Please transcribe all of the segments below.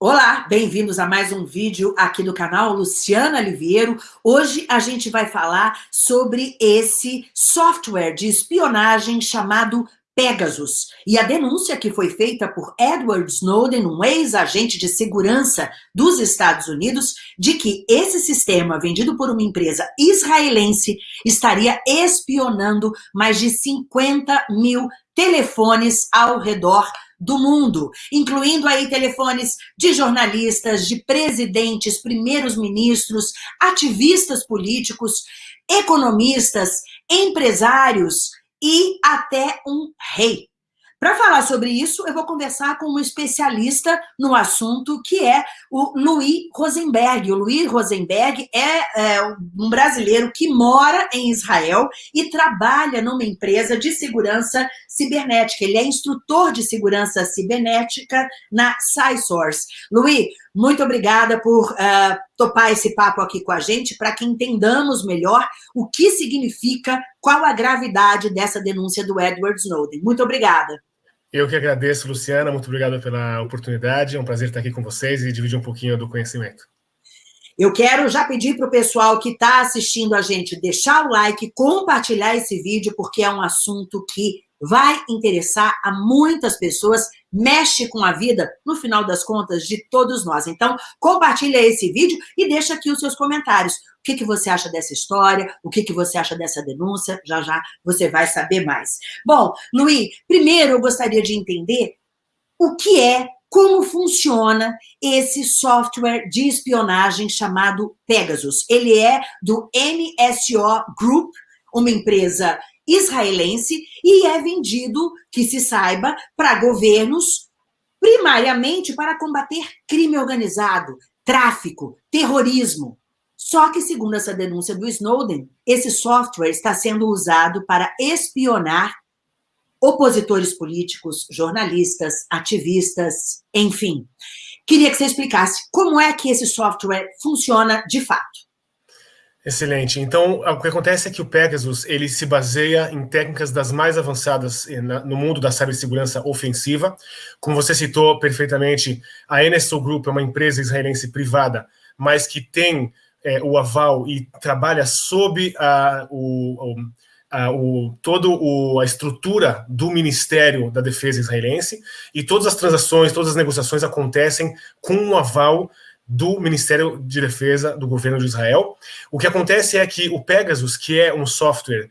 Olá, bem-vindos a mais um vídeo aqui do canal Luciana Liviero. Hoje a gente vai falar sobre esse software de espionagem chamado Pegasus. E a denúncia que foi feita por Edward Snowden, um ex-agente de segurança dos Estados Unidos, de que esse sistema, vendido por uma empresa israelense, estaria espionando mais de 50 mil telefones ao redor do mundo, incluindo aí telefones de jornalistas, de presidentes, primeiros ministros, ativistas políticos, economistas, empresários e até um rei. Para falar sobre isso, eu vou conversar com um especialista no assunto, que é o Luiz Rosenberg. O Luiz Rosenberg é, é um brasileiro que mora em Israel e trabalha numa empresa de segurança cibernética. Ele é instrutor de segurança cibernética na SciSource. Luiz, muito obrigada por uh, topar esse papo aqui com a gente, para que entendamos melhor o que significa, qual a gravidade dessa denúncia do Edward Snowden. Muito obrigada. Eu que agradeço, Luciana, muito obrigado pela oportunidade, é um prazer estar aqui com vocês e dividir um pouquinho do conhecimento. Eu quero já pedir para o pessoal que está assistindo a gente deixar o like, compartilhar esse vídeo, porque é um assunto que vai interessar a muitas pessoas, mexe com a vida, no final das contas, de todos nós. Então, compartilha esse vídeo e deixa aqui os seus comentários. O que, que você acha dessa história? O que, que você acha dessa denúncia? Já, já você vai saber mais. Bom, Luiz, primeiro eu gostaria de entender o que é, como funciona esse software de espionagem chamado Pegasus. Ele é do NSO Group, uma empresa israelense e é vendido, que se saiba, para governos, primariamente para combater crime organizado, tráfico, terrorismo. Só que, segundo essa denúncia do Snowden, esse software está sendo usado para espionar opositores políticos, jornalistas, ativistas, enfim. Queria que você explicasse como é que esse software funciona de fato. Excelente. Então, o que acontece é que o Pegasus ele se baseia em técnicas das mais avançadas eh, no mundo da cibersegurança ofensiva. Como você citou perfeitamente, a NSO Group é uma empresa israelense privada, mas que tem é, o aval e trabalha sob a, o, a, o, todo o, a estrutura do Ministério da Defesa israelense e todas as transações, todas as negociações acontecem com o aval do Ministério de Defesa do governo de Israel. O que acontece é que o Pegasus, que é um software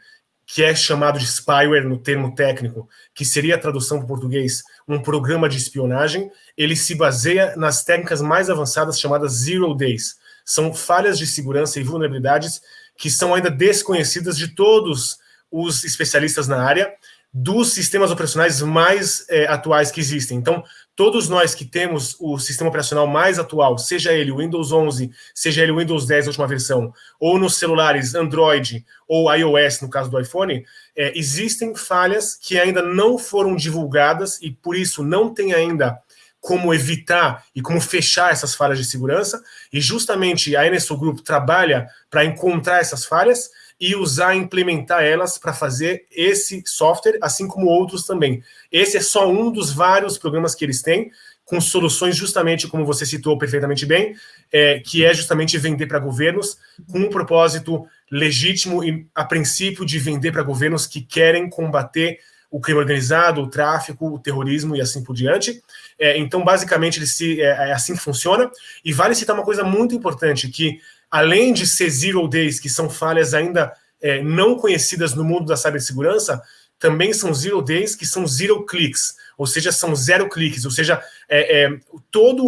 que é chamado de spyware no termo técnico, que seria a tradução para o português, um programa de espionagem, ele se baseia nas técnicas mais avançadas chamadas Zero Days. São falhas de segurança e vulnerabilidades que são ainda desconhecidas de todos os especialistas na área, dos sistemas operacionais mais é, atuais que existem. Então, todos nós que temos o sistema operacional mais atual, seja ele o Windows 11, seja ele o Windows 10, a última versão, ou nos celulares Android ou iOS, no caso do iPhone, é, existem falhas que ainda não foram divulgadas e, por isso, não tem ainda como evitar e como fechar essas falhas de segurança, e justamente a NSO Group trabalha para encontrar essas falhas e usar implementar elas para fazer esse software, assim como outros também. Esse é só um dos vários programas que eles têm, com soluções justamente, como você citou perfeitamente bem, é, que é justamente vender para governos com um propósito legítimo e, a princípio, de vender para governos que querem combater o crime organizado, o tráfico, o terrorismo e assim por diante. É, então, basicamente, ele se, é, é assim funciona. E vale citar uma coisa muito importante, que além de ser zero days, que são falhas ainda é, não conhecidas no mundo da cibersegurança, também são zero days, que são zero clicks, ou seja, são zero cliques, ou seja, é, é, toda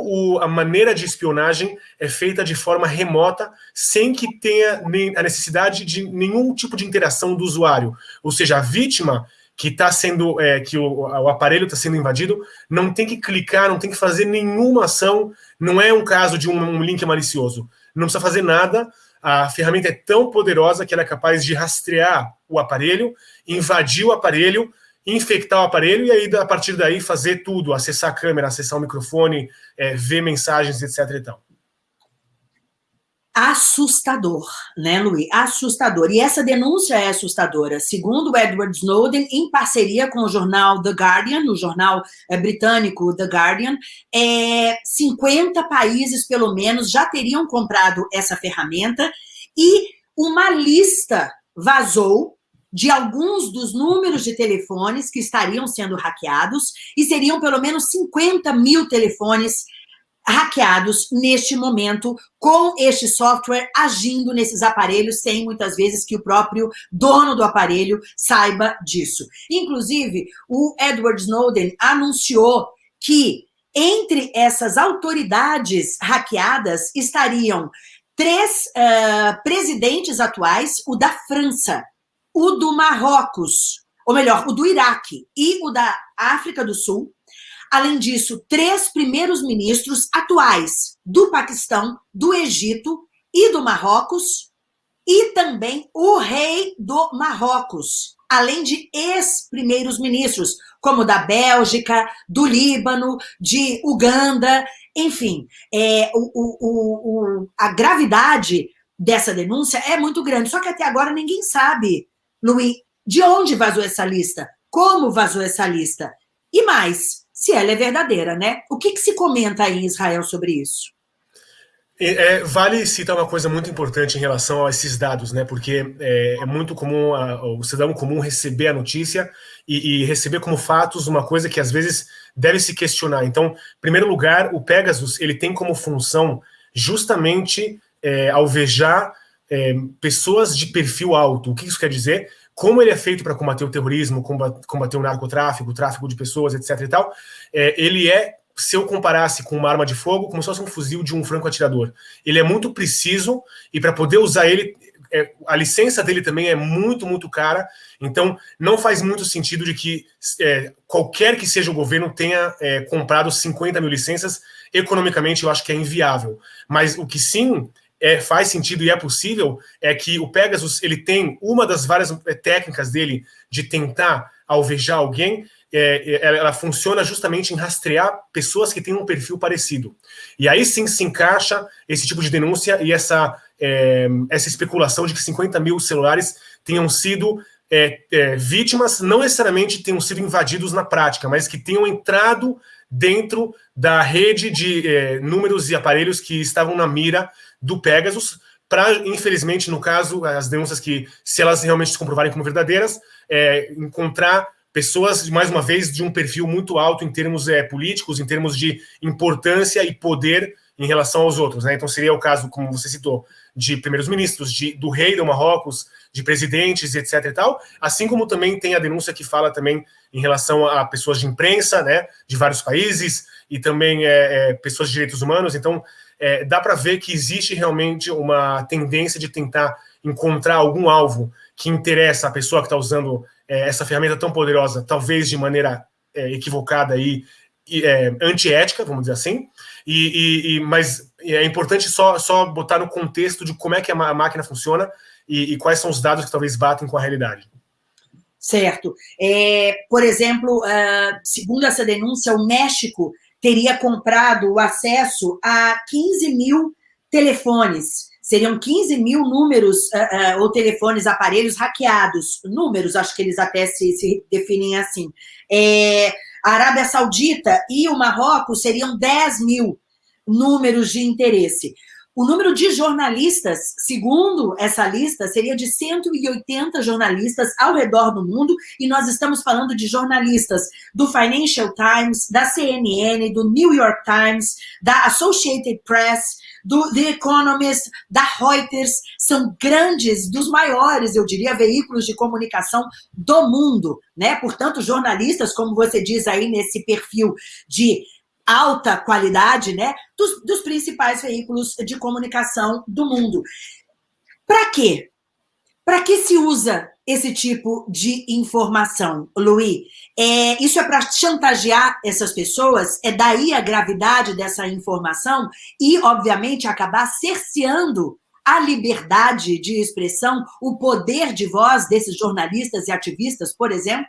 a maneira de espionagem é feita de forma remota, sem que tenha a necessidade de nenhum tipo de interação do usuário. Ou seja, a vítima que está sendo, é, que o, o aparelho está sendo invadido, não tem que clicar, não tem que fazer nenhuma ação, não é um caso de um, um link malicioso não precisa fazer nada, a ferramenta é tão poderosa que ela é capaz de rastrear o aparelho, invadir o aparelho, infectar o aparelho e aí, a partir daí, fazer tudo, acessar a câmera, acessar o microfone, é, ver mensagens, etc. E tal. Assustador, né, Luiz? Assustador. E essa denúncia é assustadora. Segundo Edward Snowden, em parceria com o jornal The Guardian, o jornal é, britânico The Guardian, é, 50 países, pelo menos, já teriam comprado essa ferramenta e uma lista vazou de alguns dos números de telefones que estariam sendo hackeados e seriam pelo menos 50 mil telefones hackeados neste momento com este software agindo nesses aparelhos sem muitas vezes que o próprio dono do aparelho saiba disso. Inclusive, o Edward Snowden anunciou que entre essas autoridades hackeadas estariam três uh, presidentes atuais, o da França, o do Marrocos, ou melhor, o do Iraque e o da África do Sul, Além disso, três primeiros ministros atuais do Paquistão, do Egito e do Marrocos, e também o rei do Marrocos, além de ex-primeiros ministros, como da Bélgica, do Líbano, de Uganda, enfim, é, o, o, o, a gravidade dessa denúncia é muito grande, só que até agora ninguém sabe, Luiz, de onde vazou essa lista, como vazou essa lista, e mais, se ela é verdadeira, né? O que, que se comenta aí em Israel sobre isso? É, vale citar uma coisa muito importante em relação a esses dados, né? Porque é, é muito comum a, o cidadão comum receber a notícia e, e, receber como fatos uma coisa que às vezes deve se questionar. Então, em primeiro lugar, o Pegasus ele tem como função justamente é, alvejar é, pessoas de perfil alto. O que isso quer dizer? Como ele é feito para combater o terrorismo, combater o narcotráfico, o tráfico de pessoas, etc e tal, é, ele é, se eu comparasse com uma arma de fogo, como se fosse um fuzil de um franco-atirador. Ele é muito preciso e para poder usar ele, é, a licença dele também é muito, muito cara, então não faz muito sentido de que é, qualquer que seja o governo tenha é, comprado 50 mil licenças, economicamente eu acho que é inviável. Mas o que sim é, faz sentido e é possível é que o Pegasus ele tem uma das várias é, técnicas dele de tentar alvejar alguém, é, é, ela funciona justamente em rastrear pessoas que têm um perfil parecido. E aí sim se encaixa esse tipo de denúncia e essa, é, essa especulação de que 50 mil celulares tenham sido é, é, vítimas, não necessariamente tenham sido invadidos na prática, mas que tenham entrado dentro da rede de números e aparelhos que estavam na mira do Pegasus, para, infelizmente, no caso, as denúncias que, se elas realmente se comprovarem como verdadeiras, é, encontrar pessoas, mais uma vez, de um perfil muito alto em termos é, políticos, em termos de importância e poder em relação aos outros. Né? Então, seria o caso, como você citou, de primeiros ministros, de, do rei do Marrocos, de presidentes, etc. e tal, assim como também tem a denúncia que fala também em relação a pessoas de imprensa, né, de vários países, e também é, é, pessoas de direitos humanos. Então, é, dá para ver que existe realmente uma tendência de tentar encontrar algum alvo que interessa a pessoa que está usando é, essa ferramenta tão poderosa, talvez de maneira é, equivocada e, e é, antiética, vamos dizer assim, e, e, mas é importante só, só botar no contexto de como é que a máquina funciona e, e quais são os dados que talvez batem com a realidade. Certo. É, por exemplo, uh, segundo essa denúncia, o México teria comprado o acesso a 15 mil telefones. Seriam 15 mil números uh, uh, ou telefones, aparelhos hackeados. Números, acho que eles até se, se definem assim. É, a Arábia Saudita e o Marrocos seriam 10 mil números de interesse. O número de jornalistas, segundo essa lista, seria de 180 jornalistas ao redor do mundo, e nós estamos falando de jornalistas do Financial Times, da CNN, do New York Times, da Associated Press, do The Economist, da Reuters, são grandes, dos maiores, eu diria, veículos de comunicação do mundo, né? Portanto, jornalistas, como você diz aí nesse perfil de alta qualidade, né, dos, dos principais veículos de comunicação do mundo. Para quê? Para que se usa esse tipo de informação, Luiz? É, isso é para chantagear essas pessoas? É daí a gravidade dessa informação? E, obviamente, acabar cerceando a liberdade de expressão, o poder de voz desses jornalistas e ativistas, por exemplo?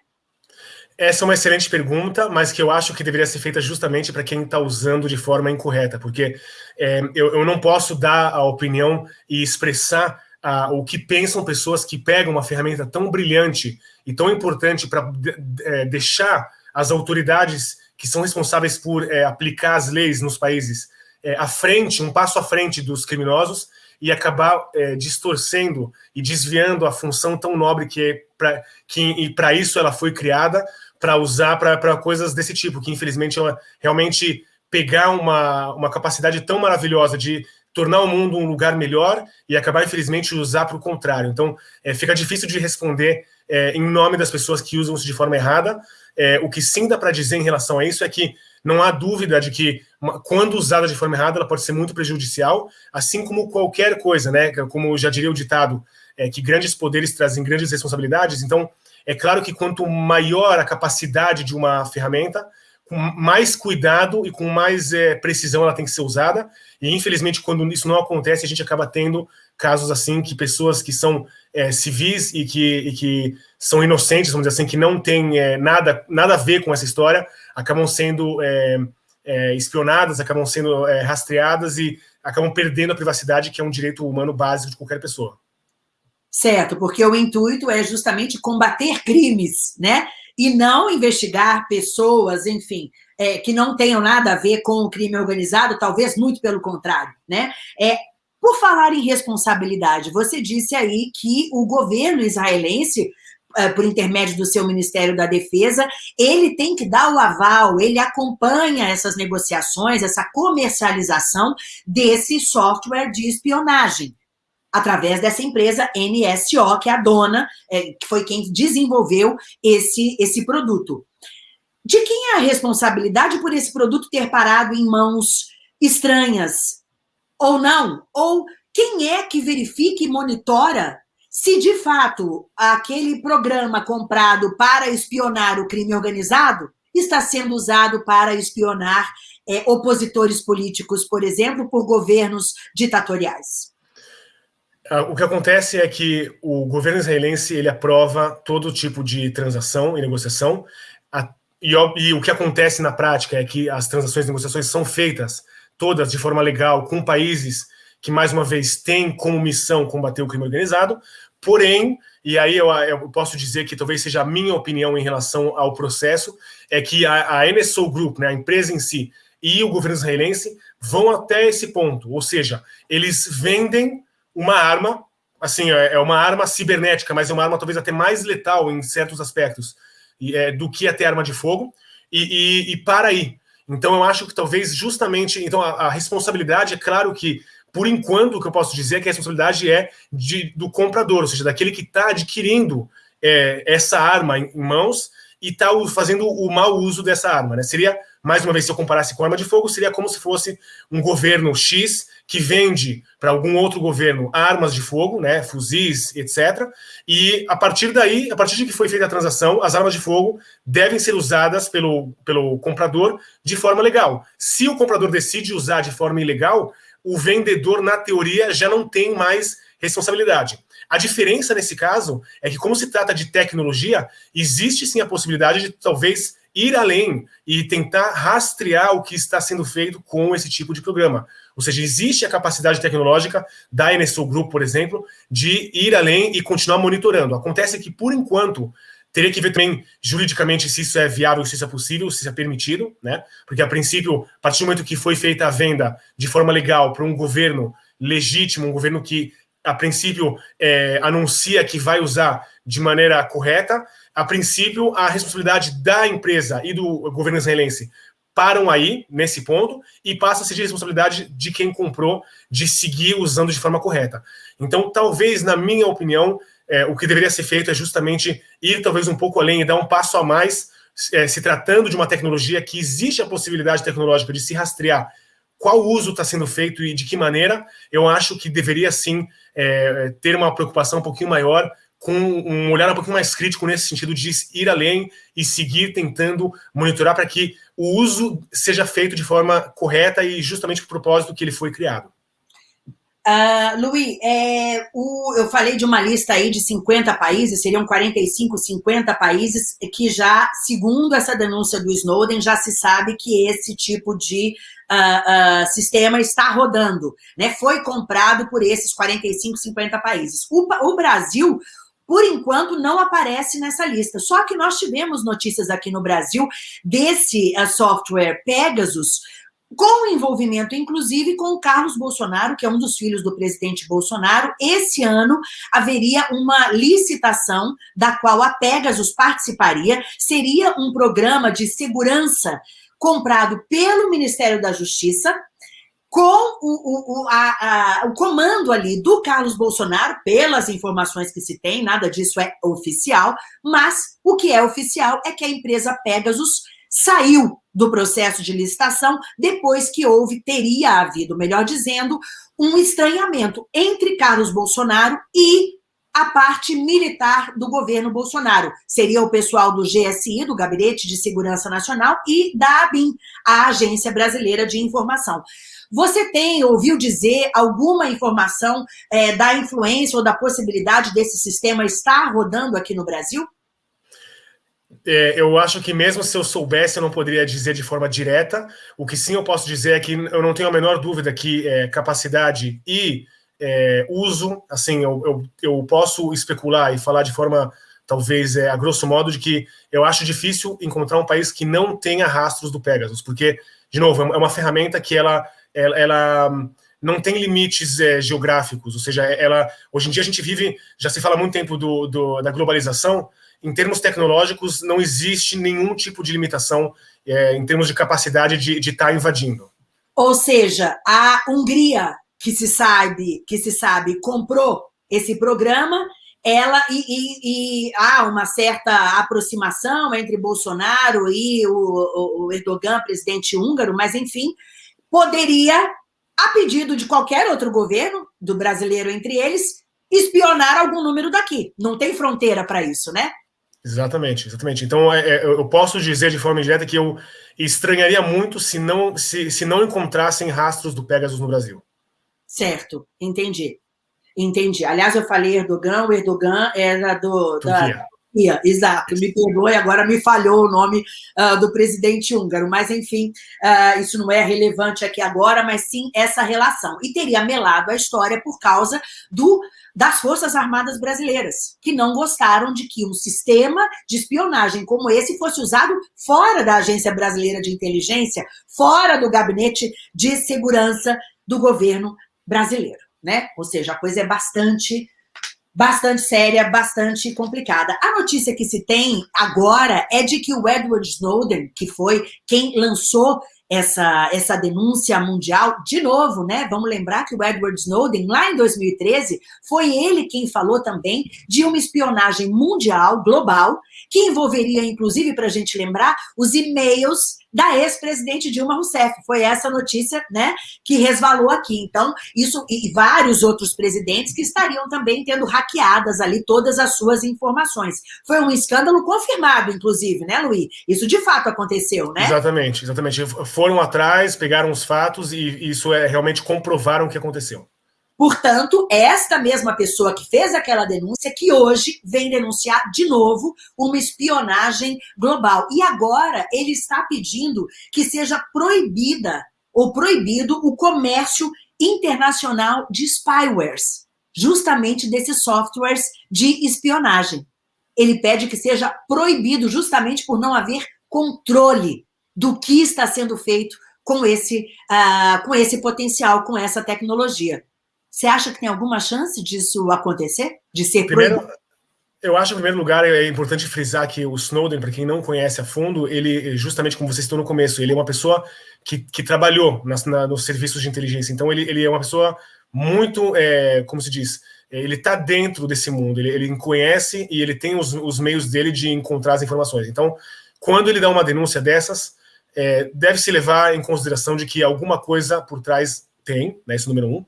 Essa é uma excelente pergunta, mas que eu acho que deveria ser feita justamente para quem está usando de forma incorreta, porque é, eu, eu, não posso dar a opinião e expressar ah, o que pensam pessoas que pegam uma ferramenta tão brilhante e tão importante para de, de, é, deixar as autoridades que são responsáveis por é, aplicar as leis nos países é, à frente, um passo à frente dos criminosos, e acabar é, distorcendo e desviando a função tão nobre que é que para isso ela foi criada para usar para coisas desse tipo, que infelizmente ela realmente pegar uma, uma capacidade tão maravilhosa de tornar o mundo um lugar melhor e acabar, infelizmente, usar para o contrário. Então, é, fica difícil de responder é, em nome das pessoas que usam isso de forma errada. É, o que sim dá para dizer em relação a isso é que não há dúvida de que, quando usada de forma errada, ela pode ser muito prejudicial, assim como qualquer coisa, né? Como já diria o ditado, é, que grandes poderes trazem grandes responsabilidades. Então, é claro que quanto maior a capacidade de uma ferramenta, com mais cuidado e com mais é, precisão ela tem que ser usada. E, infelizmente, quando isso não acontece, a gente acaba tendo casos assim que pessoas que são é, civis e que, e que, são inocentes, vamos dizer assim, que não têm é, nada, nada a ver com essa história, acabam sendo é, é, espionadas, acabam sendo é, rastreadas e acabam perdendo a privacidade, que é um direito humano básico de qualquer pessoa. Certo, porque o intuito é justamente combater crimes, né? E não investigar pessoas, enfim, é, que não tenham nada a ver com o crime organizado, talvez muito pelo contrário, né? É, por falar em responsabilidade, você disse aí que o governo israelense, é, por intermédio do seu Ministério da Defesa, ele tem que dar o aval, ele acompanha essas negociações, essa comercialização desse software de espionagem através dessa empresa NSO, que é a dona, é, que foi quem desenvolveu esse, esse produto. De quem é a responsabilidade por esse produto ter parado em mãos estranhas? Ou não? Ou quem é que verifica e monitora se, de fato, aquele programa comprado para espionar o crime organizado está sendo usado para espionar é, opositores políticos, por exemplo, por governos ditatoriais? Ah, o que acontece é que o governo israelense ele aprova todo tipo de transação e negociação, e, e, o que acontece na prática é que as transações e negociações são feitas todas de forma legal com países que, mais uma vez, têm como missão combater o crime organizado, porém, e aí eu, eu posso dizer que talvez seja a minha opinião em relação ao processo, é que a, a NSO Group, né, a empresa em si, e o governo israelense vão até esse ponto, ou seja, eles vendem uma arma, assim, é, é uma arma cibernética, mas é uma arma talvez até mais letal em certos aspectos é, do que até arma de fogo, e, e, e, para aí. Então eu acho que talvez justamente, então a, a, responsabilidade, é claro que, por enquanto, o que eu posso dizer é que a responsabilidade é de, do comprador, ou seja, daquele que está adquirindo é, essa arma em, em mãos e está fazendo o mau uso dessa arma. Né? Seria, mais uma vez, se eu comparasse com arma de fogo, seria como se fosse um governo X que vende para algum outro governo armas de fogo, né, fuzis, etc. E a partir daí, a partir de que foi feita a transação, as armas de fogo devem ser usadas pelo, pelo comprador de forma legal. Se o comprador decide usar de forma ilegal, o vendedor, na teoria, já não tem mais responsabilidade. A diferença nesse caso é que, como se trata de tecnologia, existe sim a possibilidade de talvez ir além e tentar rastrear o que está sendo feito com esse tipo de programa. Ou seja, existe a capacidade tecnológica da NSO Group, por exemplo, de ir além e continuar monitorando. Acontece que, por enquanto, teria que ver também juridicamente se isso é viável, se isso é possível, se isso é permitido, né? Porque, a princípio, a partir do momento que foi feita a venda de forma legal para um governo legítimo, um governo que, a princípio, é, anuncia que vai usar de maneira correta, a princípio, a responsabilidade da empresa e do governo israelense param aí, nesse ponto, e passa a ser de responsabilidade de quem comprou de seguir usando de forma correta. Então, talvez, na minha opinião, é, o que deveria ser feito é justamente ir talvez um pouco além e dar um passo a mais, é, se tratando de uma tecnologia que existe a possibilidade tecnológica de se rastrear qual uso está sendo feito e de que maneira, eu acho que deveria sim é, ter uma preocupação um pouquinho maior com um olhar um pouquinho mais crítico nesse sentido de ir além e seguir tentando monitorar para que o uso seja feito de forma correta e justamente para o propósito que ele foi criado. Uh, Luiz, é, eu falei de uma lista aí de 50 países, seriam 45, 50 países que já, segundo essa denúncia do Snowden, já se sabe que esse tipo de uh, uh, sistema está rodando, né? Foi comprado por esses 45, 50 países. O, o Brasil, por enquanto, não aparece nessa lista. Só que nós tivemos notícias aqui no Brasil desse software Pegasus, com envolvimento, inclusive, com o Carlos Bolsonaro, que é um dos filhos do presidente Bolsonaro. Esse ano haveria uma licitação da qual a Pegasus participaria. Seria um programa de segurança comprado pelo Ministério da Justiça, com o, o, a, a, o comando ali do Carlos Bolsonaro, pelas informações que se tem, nada disso é oficial, mas o que é oficial é que a empresa Pegasus saiu do processo de licitação depois que houve, teria havido, melhor dizendo, um estranhamento entre Carlos Bolsonaro e a parte militar do governo Bolsonaro. Seria o pessoal do GSI, do Gabinete de Segurança Nacional, e da ABIN, a Agência Brasileira de Informação. Você tem, ouviu dizer, alguma informação é, da influência ou da possibilidade desse sistema estar rodando aqui no Brasil? É, eu acho que mesmo se eu soubesse, eu não poderia dizer de forma direta. O que sim eu posso dizer é que eu não tenho a menor dúvida que é, capacidade e é, uso, assim, eu, eu, eu, posso especular e falar de forma, talvez, é, a grosso modo, de que eu acho difícil encontrar um país que não tenha rastros do Pegasus, porque, de novo, é uma é ferramenta que ela, ela, ela não tem limites é, geográficos, ou seja, ela, hoje em dia a gente vive, já se fala muito tempo do, do da globalização, em termos tecnológicos, não existe nenhum tipo de limitação é, em termos de capacidade de estar tá invadindo. Ou seja, a Hungria, que se sabe, que se sabe, comprou esse programa, ela e, e, e há uma certa aproximação entre Bolsonaro e o, o Erdogan, presidente húngaro, mas enfim, poderia, a pedido de qualquer outro governo, do brasileiro entre eles, espionar algum número daqui. Não tem fronteira para isso, né? Exatamente, exatamente. Então, é, é, eu posso dizer de forma indireta que eu estranharia muito se não, se, se não encontrassem rastros do Pegasus no Brasil. Certo, entendi. Entendi. Aliás, eu falei Erdogan, o Erdogan era do, da, Turquia, exato, me perdoe, agora me falhou o nome uh, do presidente húngaro, mas enfim, uh, isso não é relevante aqui agora, mas sim essa relação. E teria melado a história por causa do, das Forças Armadas Brasileiras, que não gostaram de que um sistema de espionagem como esse fosse usado fora da Agência Brasileira de Inteligência, fora do gabinete de segurança do governo brasileiro, né? Ou seja, a coisa é bastante bastante séria, bastante complicada. A notícia que se tem agora é de que o Edward Snowden, que foi quem lançou essa, essa denúncia mundial, de novo, né? Vamos lembrar que o Edward Snowden, lá em 2013, foi ele quem falou também de uma espionagem mundial, global, que envolveria, inclusive, para a gente lembrar, os e-mails da ex-presidente Dilma Rousseff. Foi essa notícia né, que resvalou aqui. Então, isso e vários outros presidentes que estariam também tendo hackeadas ali todas as suas informações. Foi um escândalo confirmado, inclusive, né, Luiz? Isso de fato aconteceu, né? Exatamente, exatamente. Foram atrás, pegaram os fatos e isso é realmente comprovaram o que aconteceu. Portanto, esta mesma pessoa que fez aquela denúncia, que hoje vem denunciar de novo uma espionagem global. E agora ele está pedindo que seja proibida ou proibido o comércio internacional de spywares, justamente desses softwares de espionagem. Ele pede que seja proibido justamente por não haver controle do que está sendo feito com esse, uh, com esse potencial, com essa tecnologia. Você acha que tem alguma chance disso acontecer? De ser Primeiro, proibido? Eu acho, em primeiro lugar, é importante frisar que o Snowden, para quem não conhece a fundo, ele, justamente como você citou no começo, ele é uma pessoa que, que trabalhou nas, na, nos serviços de inteligência. Então, ele, ele é uma pessoa muito, é, como se diz, ele está dentro desse mundo, ele, ele conhece e ele tem os, os, meios dele de encontrar as informações. Então, quando ele dá uma denúncia dessas, é, deve se levar em consideração de que alguma coisa por trás tem, né, esse número um.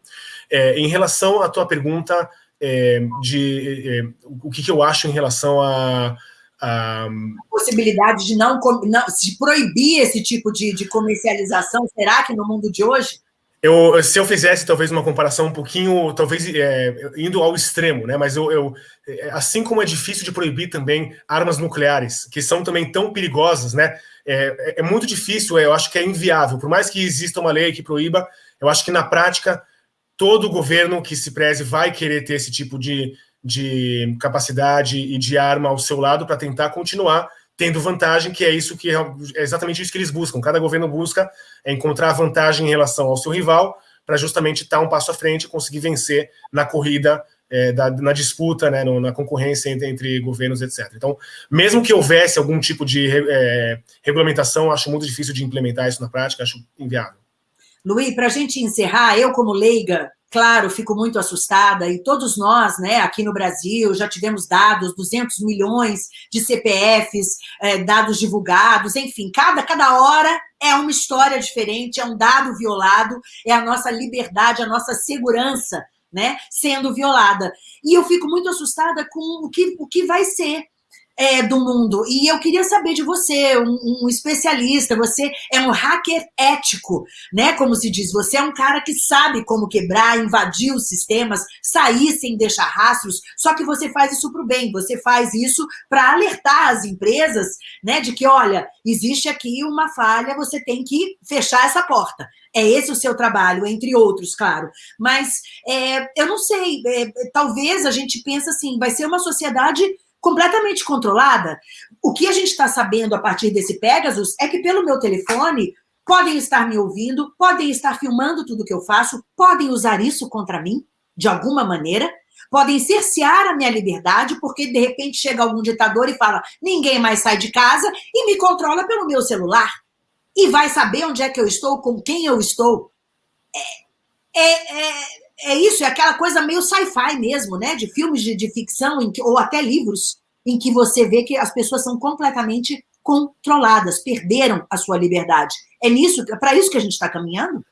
É, em relação à tua pergunta é, de é, o que, que, eu acho em relação a, a... possibilidade de não, não se proibir esse tipo de, de comercialização, será que no mundo de hoje? Eu, se eu fizesse talvez uma comparação um pouquinho, talvez é, indo ao extremo, né? Mas eu, eu, é, assim como é difícil de proibir também armas nucleares, que são também tão perigosas, né? É, é, é muito difícil, é, eu acho que é inviável. Por mais que exista uma lei que proíba, eu acho que na prática todo governo que se preze vai querer ter esse tipo de, de capacidade e de arma ao seu lado para tentar continuar tendo vantagem, que é isso que é, é exatamente isso que eles buscam. Cada governo busca encontrar vantagem em relação ao seu rival para justamente estar um passo à frente e conseguir vencer na corrida, é, da, na disputa, né, no, na concorrência entre, entre, governos, etc. Então, mesmo que houvesse algum tipo de é, regulamentação, acho muito difícil de implementar isso na prática, acho inviável. Luiz, para a gente encerrar, eu como leiga, claro, fico muito assustada, e todos nós, né, aqui no Brasil, já tivemos dados, 200 milhões de CPFs, é, dados divulgados, enfim, cada, cada hora é uma história diferente, é um dado violado, é a nossa liberdade, a nossa segurança, né, sendo violada. E eu fico muito assustada com o que, o que vai ser é, do mundo. E eu queria saber de você, um, um, especialista, você é um hacker ético, né? Como se diz, você é um cara que sabe como quebrar, invadir os sistemas, sair sem deixar rastros, só que você faz isso para o bem, você faz isso para alertar as empresas, né? De que, olha, existe aqui uma falha, você tem que fechar essa porta. É esse o seu trabalho, entre outros, claro. Mas é, eu não sei, é, talvez a gente pense assim, vai ser uma sociedade completamente controlada. O que a gente está sabendo a partir desse Pegasus é que pelo meu telefone podem estar me ouvindo, podem estar filmando tudo que eu faço, podem usar isso contra mim, de alguma maneira, podem cercear a minha liberdade, porque de repente chega algum ditador e fala ninguém mais sai de casa e me controla pelo meu celular. E vai saber onde é que eu estou, com quem eu estou. É, é, é, é isso, é aquela coisa meio sci-fi mesmo, né? De filmes de, de ficção, que, ou até livros, em que você vê que as pessoas são completamente controladas, perderam a sua liberdade. É nisso, é para isso que a gente está caminhando?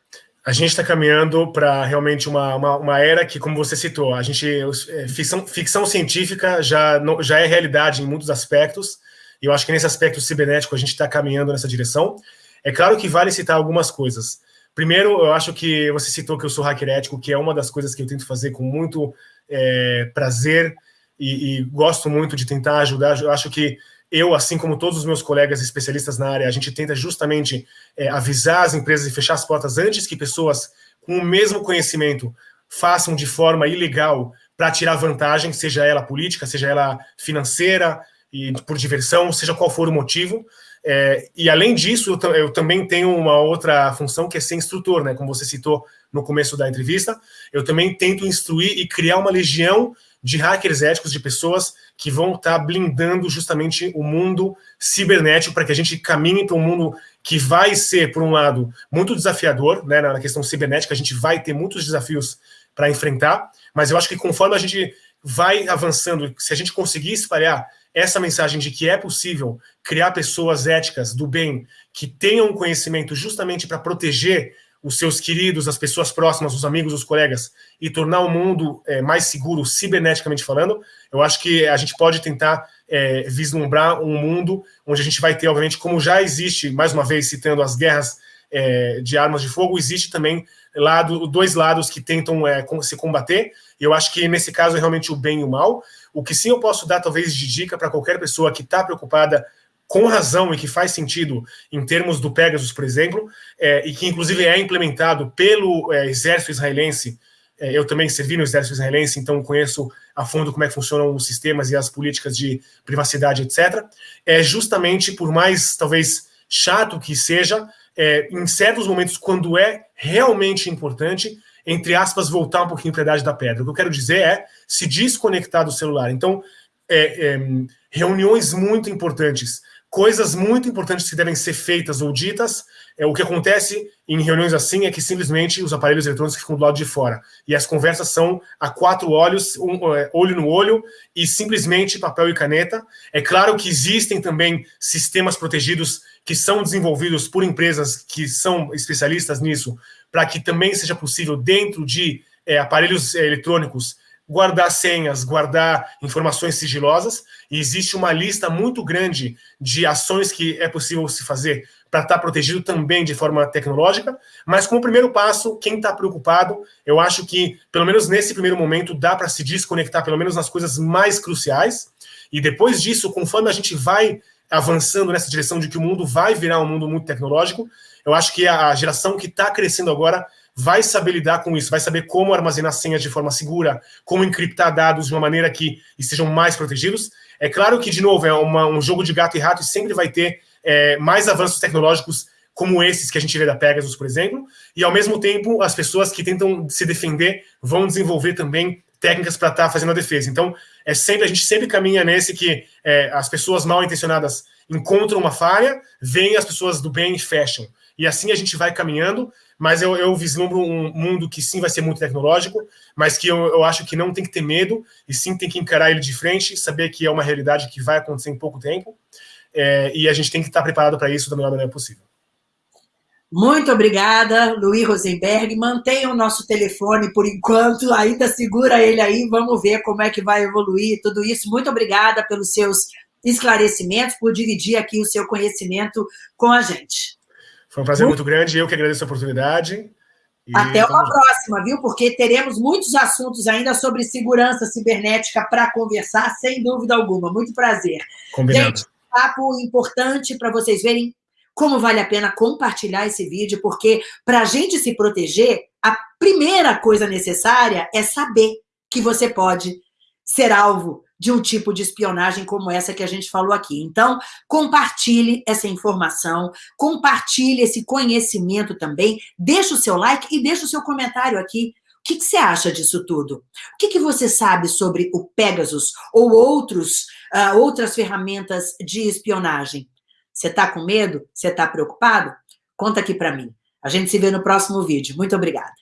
A gente está caminhando para realmente uma, uma, uma, era que, como você citou, a gente é, ficção, ficção científica já, já é realidade em muitos aspectos, e eu acho que nesse aspecto cibernético a gente está caminhando nessa direção. É claro que vale citar algumas coisas. Primeiro, eu acho que você citou que eu sou hacker ético, que é uma das coisas que eu tento fazer com muito é, prazer e, e, gosto muito de tentar ajudar. Eu acho que eu, assim como todos os meus colegas especialistas na área, a gente tenta justamente é, avisar as empresas e fechar as portas antes que pessoas com o mesmo conhecimento façam de forma ilegal para tirar vantagem, seja ela política, seja ela financeira e por diversão, seja qual for o motivo. É, e além disso, eu, eu, também tenho uma outra função que é ser instrutor, né? Como você citou no começo da entrevista, eu também tento instruir e criar uma legião de hackers éticos, de pessoas que vão estar tá blindando justamente o mundo cibernético para que a gente caminhe para um mundo que vai ser, por um lado, muito desafiador, né? Na questão cibernética, a gente vai ter muitos desafios para enfrentar, mas eu acho que conforme a gente vai avançando, se a gente conseguir espalhar essa mensagem de que é possível criar pessoas éticas do bem que tenham conhecimento justamente para proteger os seus queridos, as pessoas próximas, os amigos, os colegas, e tornar o mundo é, mais seguro, ciberneticamente falando, eu acho que a gente pode tentar é, vislumbrar um mundo onde a gente vai ter, obviamente, como já existe, mais uma vez, citando as guerras é, de armas de fogo, existe também lado, dois lados que tentam é, se combater, e eu acho que nesse caso é realmente o bem e o mal, o que sim eu posso dar, talvez, de dica para qualquer pessoa que está preocupada com razão e que faz sentido em termos do Pegasus, por exemplo, é, e que inclusive é implementado pelo é, exército israelense. É, eu também servi no exército israelense, então conheço a fundo como é que funcionam os sistemas e as políticas de privacidade, etc. É justamente por mais, talvez, chato que seja, é, em certos momentos, quando é realmente importante, entre aspas, voltar um pouquinho para a idade da pedra. O que eu quero dizer é se desconectar do celular. Então, é, é, reuniões muito importantes, coisas muito importantes que devem ser feitas ou ditas, é, o que acontece em reuniões assim é que simplesmente os aparelhos eletrônicos ficam do lado de fora. E as conversas são a quatro olhos, um, é, olho no olho, e simplesmente papel e caneta. É claro que existem também sistemas protegidos que são desenvolvidos por empresas que são especialistas nisso, para que também seja possível, dentro de é, aparelhos é, eletrônicos, guardar senhas, guardar informações sigilosas, e existe uma lista muito grande de ações que é possível se fazer para estar protegido também de forma tecnológica, mas como primeiro passo, quem está preocupado, eu acho que, pelo menos nesse primeiro momento, dá para se desconectar, pelo menos nas coisas mais cruciais, e depois disso, conforme a gente vai avançando nessa direção de que o mundo vai virar um mundo muito tecnológico, eu acho que a geração que está crescendo agora vai saber lidar com isso, vai saber como armazenar senhas de forma segura, como encriptar dados de uma maneira que estejam mais protegidos. É claro que, de novo, é uma, um jogo de gato e rato e sempre vai ter é, mais avanços tecnológicos como esses que a gente vê da Pegasus, por exemplo, e ao mesmo tempo as pessoas que tentam se defender vão desenvolver também técnicas para estar tá fazendo a defesa. Então, é sempre a gente sempre caminha nesse que é, as pessoas mal intencionadas encontram uma falha, vêm as pessoas do bem e fecham. E assim a gente vai caminhando, mas eu, eu vislumbro um mundo que sim vai ser muito tecnológico, mas que eu, eu acho que não tem que ter medo, e sim tem que encarar ele de frente, saber que é uma realidade que vai acontecer em pouco tempo, é, e a gente tem que estar preparado para isso da melhor maneira possível. Muito obrigada, Luiz Rosenberg. Mantenha o nosso telefone por enquanto, ainda segura ele aí, vamos ver como é que vai evoluir tudo isso. Muito obrigada pelos seus esclarecimentos, por dividir aqui o seu conhecimento com a gente. Foi um prazer muito, muito grande, eu que agradeço a oportunidade. Até uma próxima, viu? Porque teremos muitos assuntos ainda sobre segurança cibernética para conversar, sem dúvida alguma. Muito prazer. Combinado. Gente, papo importante para vocês verem como vale a pena compartilhar esse vídeo, porque para a gente se proteger, a primeira coisa necessária é saber que você pode ser alvo de um tipo de espionagem como essa que a gente falou aqui. Então, compartilhe essa informação, compartilhe esse conhecimento também, deixa o seu like e deixa o seu comentário aqui. O que, que você acha disso tudo? O que, que você sabe sobre o Pegasus ou outros, uh, outras ferramentas de espionagem? Você está com medo? Você está preocupado? Conta aqui para mim. A gente se vê no próximo vídeo. Muito obrigada.